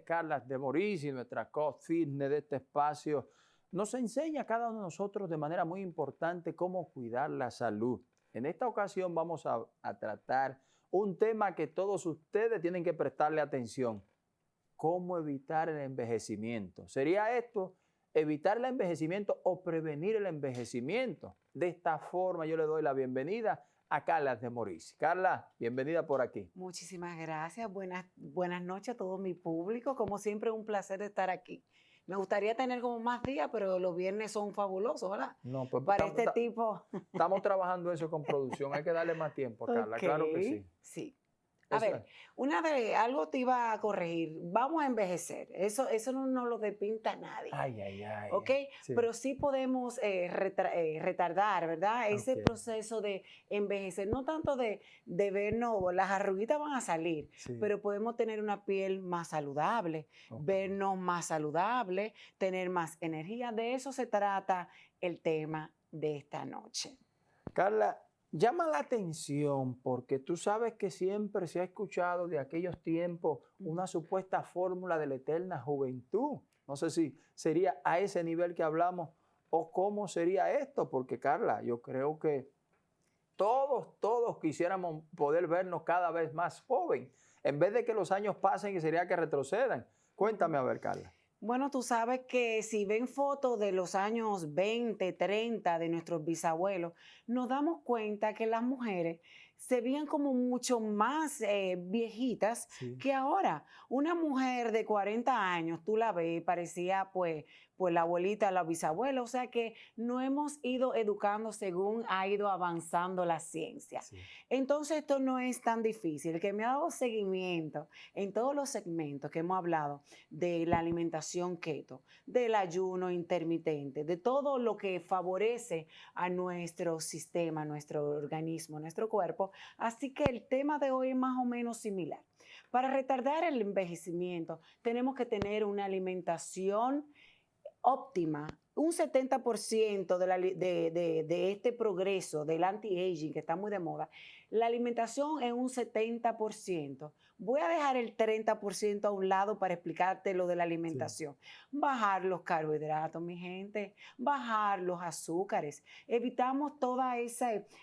Carla de Moris y nuestra coach fitness de este espacio nos enseña a cada uno de nosotros de manera muy importante cómo cuidar la salud. En esta ocasión vamos a, a tratar un tema que todos ustedes tienen que prestarle atención. ¿Cómo evitar el envejecimiento? ¿Sería esto evitar el envejecimiento o prevenir el envejecimiento? De esta forma yo le doy la bienvenida a Carla de Moris. Carla, bienvenida por aquí. Muchísimas gracias. Buenas, buenas noches a todo mi público. Como siempre, un placer estar aquí. Me gustaría tener como más días, pero los viernes son fabulosos, ¿verdad? No, pues Para estamos- este tipo. Estamos trabajando eso con producción. Hay que darle más tiempo, Carla. Claro que sí. Sí. A Eso ver, es. una de algo te iba a corregir. Vamos a envejecer. Eso, eso no nos lo depinta nadie. Ay, ay, ay. ¿Ok? Sí. Pero sí podemos eh, retra- eh, retardar, ¿verdad? Ese proceso de envejecer, no tanto de, de vernos, las arruguitas van a salir, Sí. pero podemos tener una piel más saludable, vernos más saludable, tener más energía. De eso se trata el tema de esta noche. Carla, llama la atención porque tú sabes que siempre se ha escuchado de aquellos tiempos una supuesta fórmula de la eterna juventud. No sé si sería a ese nivel que hablamos o cómo sería esto, porque Carla, yo creo que todos, todos quisiéramos poder vernos cada vez más joven, en vez de que los años pasen y sería que retrocedan. Cuéntame a ver, Carla. Bueno, tú sabes que si ven fotos de los años 20, 30 de nuestros bisabuelos, nos damos cuenta que las mujeres se veían como mucho más eh, viejitas Sí. que ahora. Una mujer de 40 años, tú la ves, parecía pues, pues la abuelita, la bisabuela, o sea que no hemos ido educando según ha ido avanzando la ciencia. Sí. Entonces esto no es tan difícil. El que me ha dado seguimiento en todos los segmentos que hemos hablado de la alimentación keto, del ayuno intermitente, de todo lo que favorece a nuestro sistema, nuestro organismo, nuestro cuerpo. Así que el tema de hoy es más o menos similar. Para retardar el envejecimiento tenemos que tener una alimentación óptima. Un 70% de, la de- de- de este progreso del anti-aging que está muy de moda, la alimentación es un 70%. Voy a dejar el 30% a un lado para explicarte lo de la alimentación. Bajar los carbohidratos, mi gente, bajar los azúcares. Evitamos todos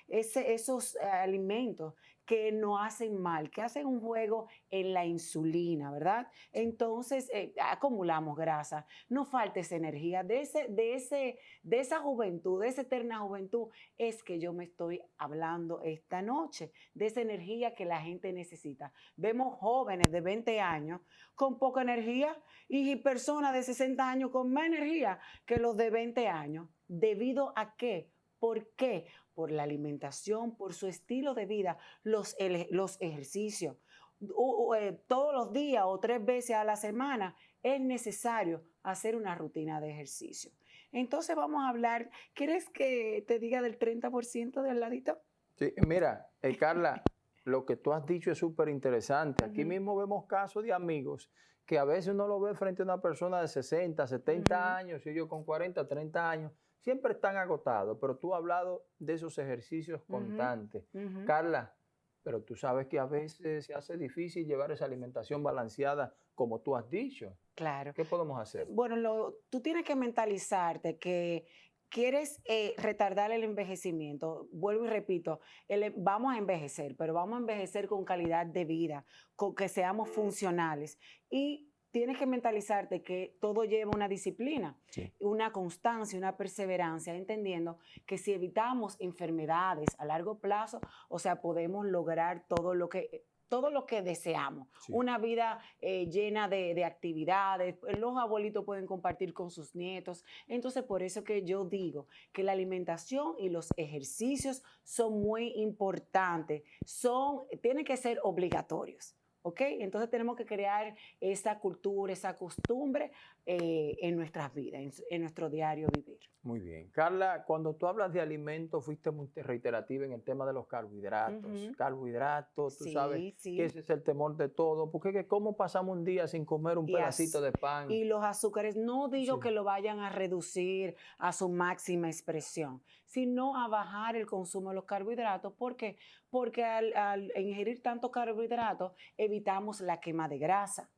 esos eh, alimentos que nos hacen mal, que hacen un juego en la insulina, ¿verdad? Entonces eh, acumulamos grasa, no falta esa energía. De, ese, de, ese, de esa juventud, de esa eterna juventud, es que yo me estoy hablando esta noche, de esa energía que la gente necesita. Vemos jóvenes de 20 años con poca energía y personas de 60 años con más energía que los de 20 años. ¿Debido a qué? ¿Por qué? Por la alimentación, por su estilo de vida, los, los ejercicios. Eh, todos los días o tres veces a la semana es necesario hacer una rutina de ejercicio. Entonces vamos a hablar, ¿quieres que te diga del 30% del ladito? Sí, mira, eh, Carla, lo que tú has dicho es súper interesante. Aquí mismo vemos casos de amigos que a veces uno lo ve frente a una persona de 60, 70 Ujú. años, y yo con 40, 30 años, siempre están agotados, pero tú has hablado de esos ejercicios constantes. Carla, pero tú sabes que a veces se hace difícil llevar esa alimentación balanceada como tú has dicho. Claro. ¿Qué podemos hacer? Bueno, lo- tú tienes que mentalizarte que quieres eh, retardar el envejecimiento. Vuelvo y repito, el- vamos a envejecer, pero vamos a envejecer con calidad de vida, con que seamos funcionales. Y tienes que mentalizarte que todo lleva una disciplina, Sí. una constancia, una perseverancia, entendiendo que si evitamos enfermedades a largo plazo, o sea, podemos lograr todo lo que todo lo que deseamos. Sí. Una vida eh, llena de, de actividades, los abuelitos pueden compartir con sus nietos. Entonces, por eso que yo digo que la alimentación y los ejercicios son muy importantes, son, tienen que ser obligatorios. ¿Ok? Entonces tenemos que crear esa cultura, esa costumbre eh, en nuestras vidas, en, en nuestro diario vivir. Muy bien. Carla, cuando tú hablas de alimentos, fuiste muy reiterativa en el tema de los carbohidratos. Carbohidratos, tú Sí, sabes sí. que ese es el temor de todo. Porque que cómo pasamos un día sin comer un Y pedacito de pan. Y los azúcares, no digo Sí. que lo vayan a reducir a su máxima expresión, sino a bajar el consumo de los carbohidratos. ¿Por qué? Porque al, al ingerir tanto carbohidratos evitamos la quema de grasa.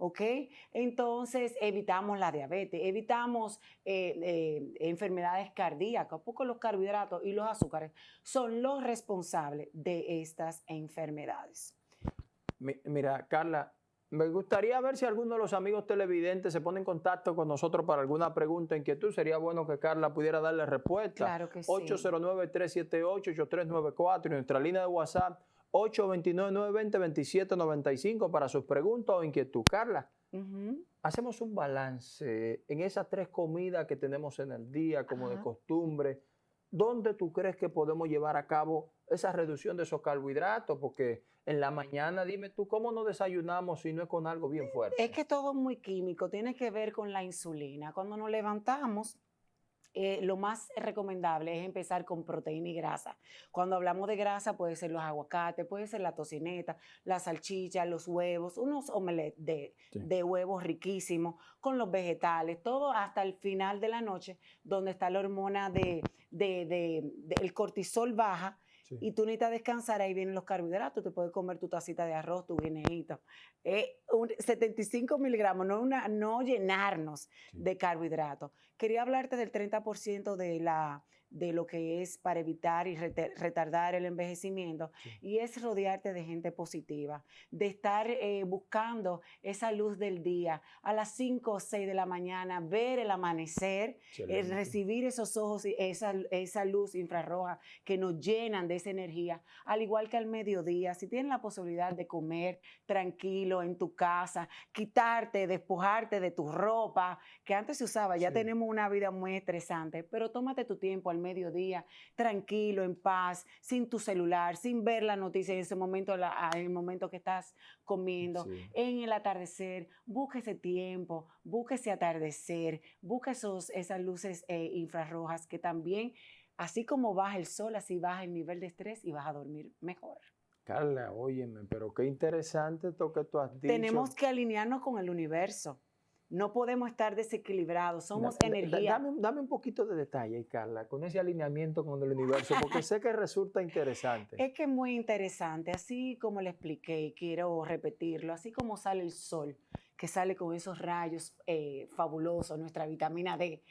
¿ok? Entonces evitamos la diabetes, evitamos eh, eh, enfermedades cardíacas, porque los carbohidratos y los azúcares son los responsables de estas enfermedades. Mira, Carla, me gustaría ver si alguno de los amigos televidentes se pone en contacto con nosotros para alguna pregunta, inquietud. Sería bueno que Carla pudiera darle respuesta. Claro que sí. 809-378-8394 y nuestra línea de WhatsApp 829-920-2795 para sus preguntas o inquietud. Carla, hacemos un balance en esas tres comidas que tenemos en el día como de costumbre. ¿Dónde tú crees que podemos llevar a cabo esa reducción de esos carbohidratos? Porque en la mañana, dime tú, ¿cómo no desayunamos si no es con algo bien fuerte? Es que todo es muy químico, tiene que ver con la insulina. Cuando nos levantamos, eh, lo más recomendable es empezar con proteína y grasa. Cuando hablamos de grasa, puede ser los aguacates, puede ser la tocineta, la salchicha, los huevos, unos omelettes de, huevos riquísimos, con los vegetales, todo hasta el final de la noche, donde está la hormona de, el cortisol baja y tú necesitas descansar, ahí vienen los carbohidratos, te puedes comer tu tacita de arroz, tu guineíto. 75 miligramos, no, una, no llenarnos de carbohidratos. Quería hablarte del 30% de la de lo que es para evitar y retardar el envejecimiento y es rodearte de gente positiva, de estar eh, buscando esa luz del día a las 5 o 6 de la mañana, ver el amanecer, eh, recibir esos ojos y esa, esa luz infrarroja que nos llenan de esa energía, al igual que al mediodía, si tienes la posibilidad de comer tranquilo en tu casa, quitarte, despojarte de tu ropa, que antes se usaba, ya tenemos una vida muy estresante, pero tómate tu tiempo al mediodía, tranquilo, en paz, sin tu celular, sin ver la noticia en ese momento, en el momento que estás comiendo, en el atardecer, busca ese tiempo, busca ese atardecer, busca esos, esas luces eh, infrarrojas que también, así como baja el sol, así baja el nivel de estrés y vas a dormir mejor. Carla, óyeme, pero qué interesante esto que tú has dicho. Tenemos que alinearnos con el universo. No podemos estar desequilibrados, somos energía. Dame, un poquito de detalle, Carla, con ese alineamiento con el universo, porque sé que resulta interesante. Es que es muy interesante, así como le expliqué y quiero repetirlo, así como sale el sol, que sale con esos rayos eh, fabulosos, nuestra vitamina D,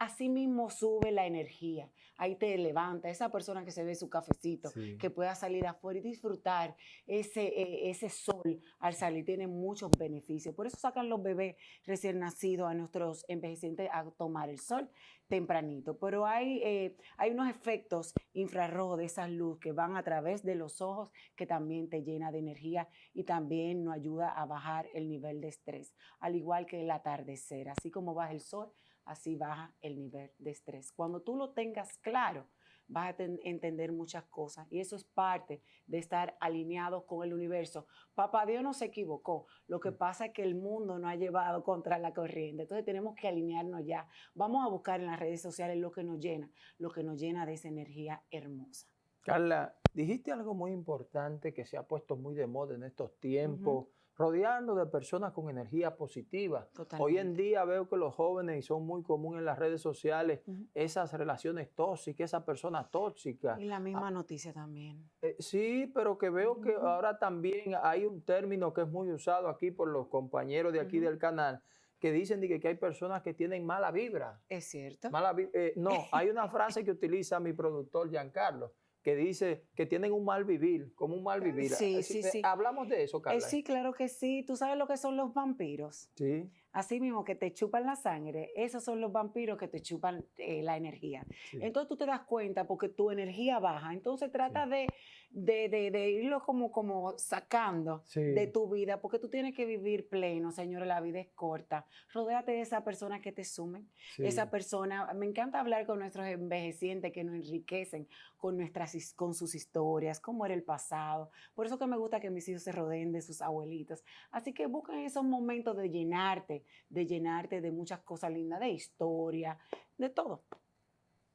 así mismo sube la energía. Ahí te levanta esa persona que se ve su cafecito, que pueda salir afuera y disfrutar ese, eh, ese sol al salir. Tiene muchos beneficios. Por eso sacan los bebés recién nacidos a nuestros envejecientes a tomar el sol tempranito. Pero hay, eh, hay unos efectos infrarrojos de esa luz que van a través de los ojos que también te llena de energía y también nos ayuda a bajar el nivel de estrés. Al igual que el atardecer. Así como baja el sol, así baja el nivel de estrés. Cuando tú lo tengas claro, vas a entender muchas cosas y eso es parte de estar alineado con el universo. Papá Dios no se equivocó, lo que mm. pasa es que el mundo no ha llevado contra la corriente, entonces tenemos que alinearnos ya. Vamos a buscar en las redes sociales lo que nos llena, lo que nos llena de esa energía hermosa. Carla, dijiste algo muy importante que se ha puesto muy de moda en estos tiempos rodearnos de personas con energía positiva. Hoy en día veo que los jóvenes, y son muy comunes en las redes sociales, esas relaciones tóxicas, esas personas tóxicas. Y la misma ah, noticia también. Eh, sí, pero que veo que ahora también hay un término que es muy usado aquí por los compañeros de aquí del canal, que dicen que, que, hay personas que tienen mala vibra. Es cierto. Mala, eh, no, hay una frase que utiliza mi productor Giancarlo, que dice que tienen un mal vivir, como un mal vivir. Sí, sí, sí. Hablamos de eso, Carla. sí, claro que sí. ¿Tú sabes lo que son los vampiros? Sí. Así mismo que te chupan la sangre, esos son los vampiros que te chupan eh, la energía. Entonces tú te das cuenta porque tu energía baja. Entonces trata de, de, irlo como, como sacando de tu vida porque tú tienes que vivir pleno, señores. La vida es corta. Rodéate de esa persona que te sumen. Esa persona, me encanta hablar con nuestros envejecientes que nos enriquecen con, nuestras, con sus historias, cómo era el pasado. Por eso que me gusta que mis hijos se rodeen de sus abuelitos. Así que busquen esos momentos de llenarte de llenarte de muchas cosas lindas, de historia, de todo.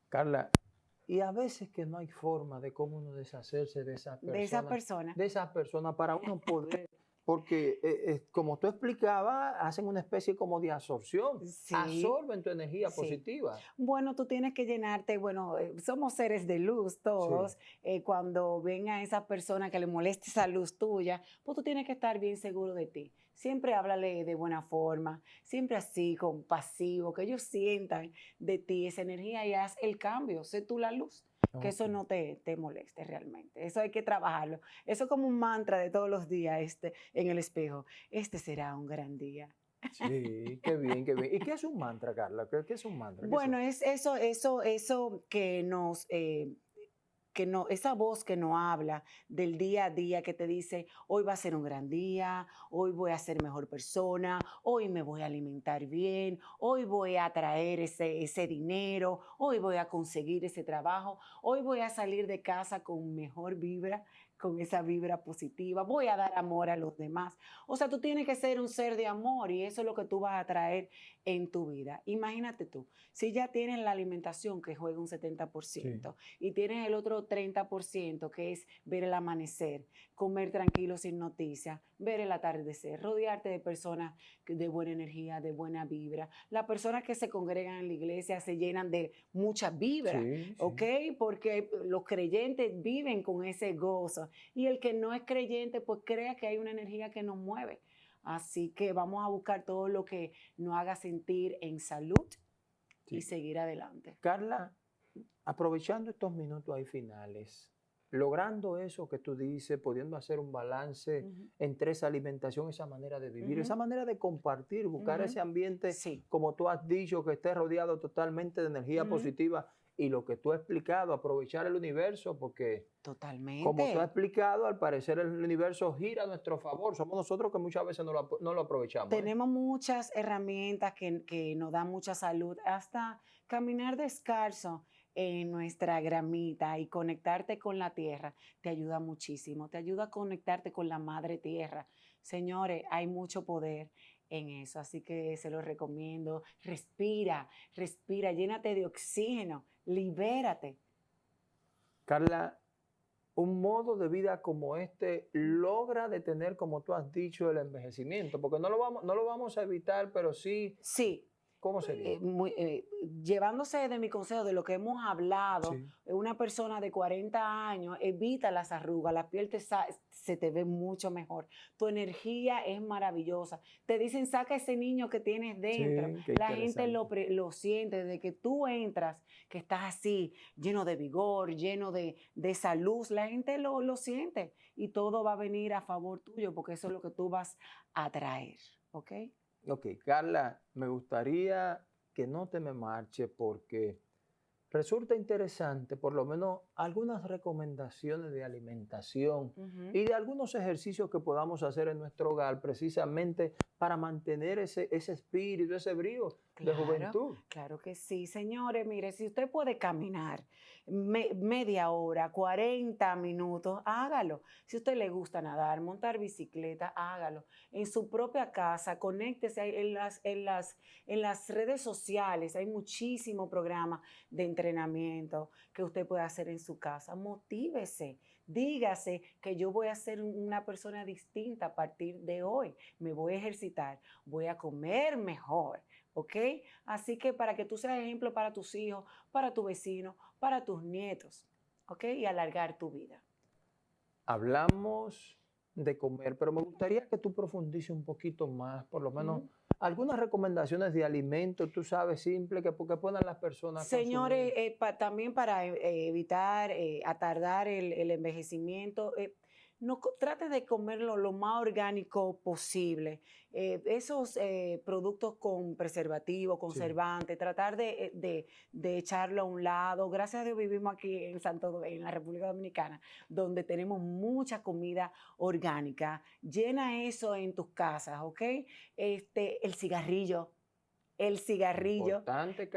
Carla, y a veces que no hay forma de cómo uno deshacerse de esa persona. De esa persona. De esa persona para uno poder Porque, eh, eh, como tú explicabas, hacen una especie como de absorción. Sí. Absorben tu energía Sí. positiva. Bueno, tú tienes que llenarte, bueno, eh, somos seres de luz todos. eh, cuando venga esa persona que le moleste esa luz tuya, pues tú tienes que estar bien seguro de ti. Siempre háblale de buena forma, siempre así, compasivo, que ellos sientan de ti esa energía y haz el cambio, sé tú la luz, que eso no te, te moleste realmente. Eso hay que trabajarlo. Eso es como un mantra de todos los días este, en el espejo. Este será un gran día. Sí, qué bien, qué bien. ¿Y qué es un mantra, Carla? ¿Qué, qué es un mantra? ¿Qué es Bueno, es eso, eso, eso que nos, eh, que no, esa voz que no habla del día a día que te dice, hoy va a ser un gran día, hoy voy a ser mejor persona, hoy me voy a alimentar bien, hoy voy a traer ese, ese dinero, hoy voy a conseguir ese trabajo, hoy voy a salir de casa con mejor vibra, con esa vibra positiva, voy a dar amor a los demás. O sea, tú tienes que ser un ser de amor y eso es lo que tú vas a traer en tu vida. Imagínate tú, si ya tienes la alimentación que juega un 70% y tienes el otro 30% que es ver el amanecer, comer tranquilo sin noticias, ver el atardecer, rodearte de personas de buena energía, de buena vibra. Las personas que se congregan en la iglesia se llenan de mucha vibra. Sí, sí. ¿ok? Porque los creyentes viven con ese gozo y el que no es creyente pues crea que hay una energía que nos mueve. Así que vamos a buscar todo lo que nos haga sentir en salud Sí. y seguir adelante. Carla, aprovechando estos minutos ahí finales, logrando eso que tú dices, pudiendo hacer un balance entre esa alimentación, esa manera de vivir, esa manera de compartir, buscar ese ambiente, Sí, como tú has dicho, que esté rodeado totalmente de energía positiva y lo que tú has explicado, aprovechar el universo, porque totalmente. como tú has explicado, al parecer el universo gira a nuestro favor, somos nosotros que muchas veces no lo, apro- no lo aprovechamos. ¿eh? Tenemos muchas herramientas que, que nos dan mucha salud, hasta caminar descalzo en nuestra gramita y conectarte con la tierra te ayuda muchísimo, te ayuda a conectarte con la madre tierra. Señores, hay mucho poder en eso, así que se lo recomiendo. Respira, respira, llénate de oxígeno, libérate. Carla, un modo de vida como este logra detener, como tú has dicho, el envejecimiento, porque no lo vamos, no lo vamos a evitar, pero sí, Sí, ¿cómo sería? eh, muy- eh, llevándose de mi consejo, de lo que hemos hablado, Sí. una persona de 40 años evita las arrugas, la piel te se te ve mucho mejor. Tu energía es maravillosa. Te dicen, saca ese niño que tienes dentro. Sí, la gente lo, lo siente desde que tú entras, que estás así, lleno de vigor, lleno de, de esa luz. La gente lo, lo siente y todo va a venir a favor tuyo porque eso es lo que tú vas a traer. ¿Ok? Ok, Carla, me gustaría que no te me marche porque resulta interesante, por lo menos, algunas recomendaciones de alimentación y de algunos ejercicios que podamos hacer en nuestro hogar precisamente para mantener ese, ese espíritu, ese brío de Claro. juventud. Claro que sí, señores. Mire, si usted puede caminar me- media hora, 40 minutos, hágalo. Si a usted le gusta nadar, montar bicicleta, hágalo. En su propia casa, conéctese en las, en las, en las redes sociales. Hay muchísimo programa de entrenamiento que usted puede hacer en su casa. Motívese. Dígase que yo voy a ser un- una persona distinta a partir de hoy. Me voy a ejercitar, voy a comer mejor. ¿ok? Así que para que tú seas ejemplo para tus hijos, para tu vecino, para tus nietos, ¿ok? Y alargar tu vida. Hablamos de comer, pero me gustaría que tú profundices un poquito más, por lo menos algunas recomendaciones de alimentos, tú sabes, simple, que, que puedan las personas Señores, eh, pa- también para eh, evitar, eh, atardar el, el envejecimiento, eh, no, trate de comerlo lo más orgánico posible. Eh, esos eh, productos con preservativo, conservante, tratar de, de- de echarlo a un lado. Gracias a Dios vivimos aquí en Santo en la República Dominicana, donde tenemos mucha comida orgánica. Llena eso en tus casas, ¿ok? Este, el cigarrillo, el cigarrillo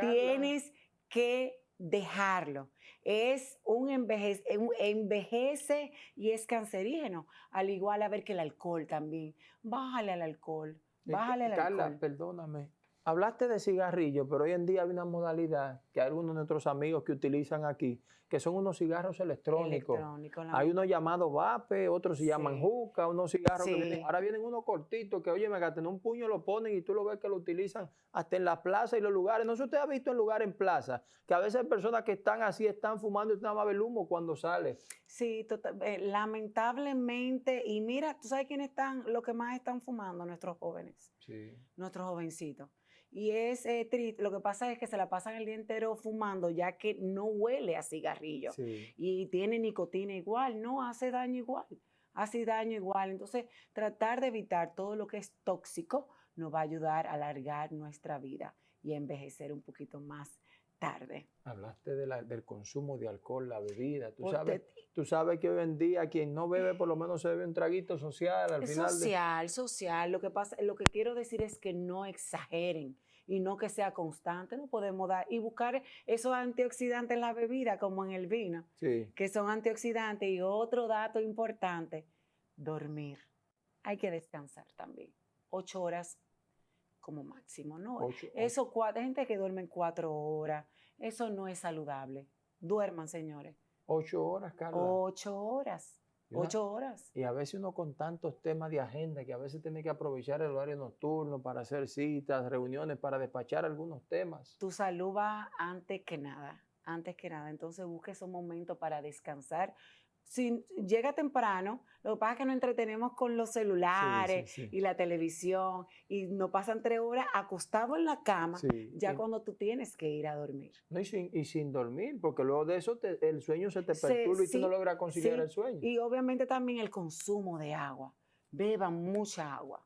tienes que dejarlo. Es un envejece, un- envejece y es cancerígeno. Al igual a ver que el alcohol también. Bájale al alcohol. Eh, Bájale al Carla, alcohol. perdóname. Hablaste de cigarrillos, pero hoy en día hay una modalidad que hay algunos de nuestros amigos que utilizan aquí, que son unos cigarros electrónicos. Electrónico, Hay unos llamados vape, otros se llaman juca, unos cigarros que vienen- ahora vienen unos cortitos que, oye, me en un puño lo ponen y tú lo ves que lo utilizan hasta en la plaza y los lugares. No sé si usted ha visto en lugares en plaza, que a veces hay personas que están así, están fumando y nada más ve el humo cuando sale. Sí, tota- eh, lamentablemente, y mira, tú sabes quiénes están, los que más están fumando, nuestros jóvenes, Sí. nuestros jovencitos. Y es eh, triste, lo que pasa es que se la pasan el día entero fumando ya que no huele a cigarrillo Sí. y tiene nicotina igual, no hace daño igual, hace daño igual. Entonces, tratar de evitar todo lo que es tóxico nos va a ayudar a alargar nuestra vida y a envejecer un poquito más tarde. Hablaste de la- del consumo de alcohol, la bebida. Tú sabes, tú sabes que hoy en día quien no bebe por lo menos se bebe un traguito social al Es final. de- social, social. Lo que pasa, lo que quiero decir es que no exageren y no que sea constante. No podemos dar y buscar esos antioxidantes en la bebida, como en el vino, Sí. que son antioxidantes. Y otro dato importante, dormir. Hay que descansar también. Ocho horas como máximo, ¿no? Ocho- Eso, cua- hay gente que duerme cuatro horas. Eso no es saludable. Duerman, señores. Ocho horas, Carla. Ocho horas. Una- Ocho horas. Y a veces uno con tantos temas de agenda que a veces tiene que aprovechar el horario nocturno para hacer citas, reuniones, para despachar algunos temas. tu salud va antes que nada, antes que nada. Entonces busque esos momentos para descansar. Si llega temprano, lo que pasa es que nos entretenemos con los celulares sí, sí. y la televisión y nos pasan tres horas acostados en la cama, ya cuando tú tienes que ir a dormir. no, y, sin, y sin dormir, porque luego de eso te- el sueño se te perturba y tú no logras conciliar el sueño. Y obviamente también el consumo de agua. Beban mucha agua.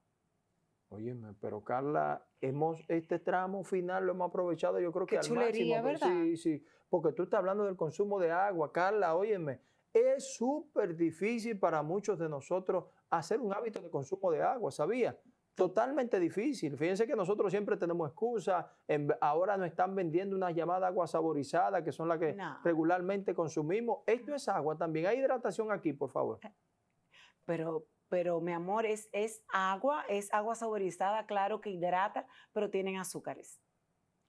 Óyeme, pero Carla, hemos, este tramo final lo hemos aprovechado yo creo que al chulería, máximo. ¿verdad? Sí, sí, porque tú estás hablando del consumo de agua, Carla, óyeme, es súper difícil para muchos de nosotros hacer un hábito de consumo de agua, ¿sabía? Totalmente difícil. Fíjense que nosotros siempre tenemos excusas. ahora nos están vendiendo unas llamadas agua saborizada, que son las que No. regularmente consumimos. Esto es agua también. Hay hidratación aquí, por favor. Pero, pero mi amor, es, es agua, es agua saborizada, claro que hidrata, pero tienen azúcares.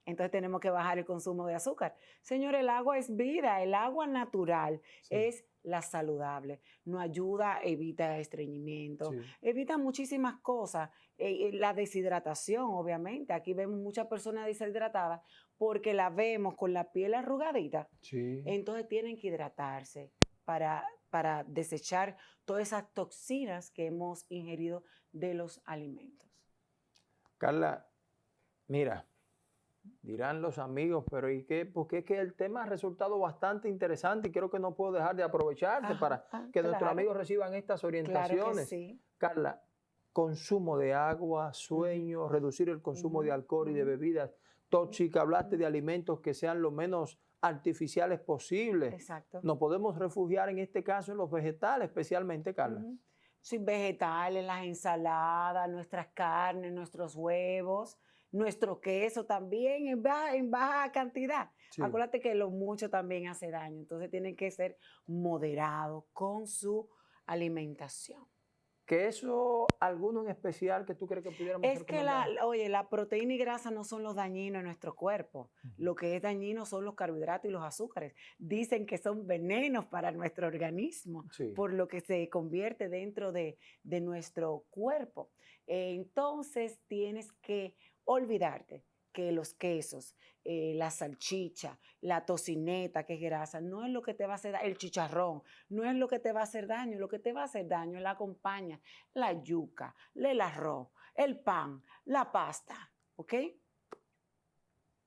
Entonces tenemos que bajar el consumo de azúcar. Señor, el agua es vida, el agua natural Sí, es la saludable. Nos ayuda, evita estreñimiento, sí. evita muchísimas cosas. Eh, eh, la deshidratación, obviamente. Aquí vemos muchas personas deshidratadas porque la vemos con la piel arrugadita. Sí. Entonces tienen que hidratarse para, para desechar todas esas toxinas que hemos ingerido de los alimentos. Carla, mira, dirán los amigos, pero ¿y qué? Porque es que el tema ha resultado bastante interesante y creo que no puedo dejar de aprovecharte Ajá, para ah, que nuestros claro, amigos reciban estas Claro que orientaciones. sí. Carla, consumo de agua, sueño, reducir el consumo de alcohol y de bebidas tóxicas, hablaste de alimentos que sean lo menos artificiales posibles. Exacto. Nos podemos refugiar en este caso en los vegetales, especialmente, Carla. Sí, vegetales, las ensaladas, nuestras carnes, nuestros huevos, nuestro queso también en baja, en baja cantidad. Sí. Acuérdate que lo mucho también hace daño, entonces tienen que ser moderados con su alimentación. ¿Queso alguno en especial que tú crees que pudiéramos Es que la, oye, la proteína y grasa no son los dañinos en nuestro cuerpo. Ujú. Lo que es dañino son los carbohidratos y los azúcares. Dicen que son venenos para nuestro organismo, Sí. por lo que se convierte dentro de, de nuestro cuerpo. Entonces tienes que olvidarte que los quesos, eh, la salchicha, la tocineta, que es grasa, no es lo que te va a hacer daño, el chicharrón, no es lo que te va a hacer daño, lo que te va a hacer daño es la compañía, la yuca, el arroz, el pan, la pasta, ¿ok?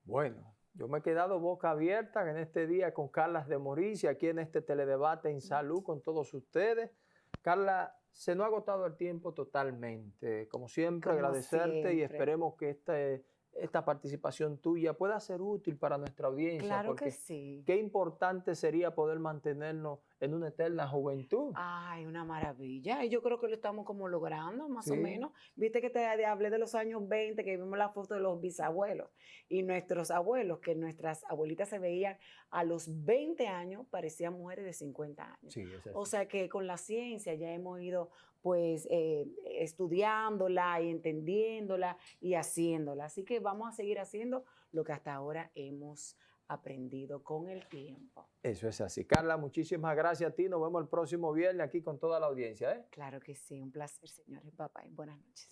Bueno, yo me he quedado boca abierta en este día con Carla de Moricia, aquí en este teledebate en salud con todos ustedes. Carla, se nos ha agotado el tiempo totalmente. Como siempre, Como agradecerte y esperemos que este, esta participación tuya pueda ser útil para nuestra audiencia. Claro porque que sí. qué importante sería poder mantenernos en una eterna juventud. Ay, una maravilla. Y yo creo que lo estamos como logrando, más o menos. Viste que te hablé de los años 20, que vimos la foto de los bisabuelos y nuestros abuelos, que nuestras abuelitas se veían a los 20 años, parecían mujeres de 50 años. Sí, O sea que con la ciencia ya hemos ido pues eh, estudiándola y entendiéndola y haciéndola. Así que vamos a seguir haciendo lo que hasta ahora hemos aprendido con el tiempo. Eso es así. Carla, muchísimas gracias a ti. Nos vemos el próximo viernes aquí con toda la audiencia. ¿eh? Claro que sí, un placer, señores. Papá, buenas noches.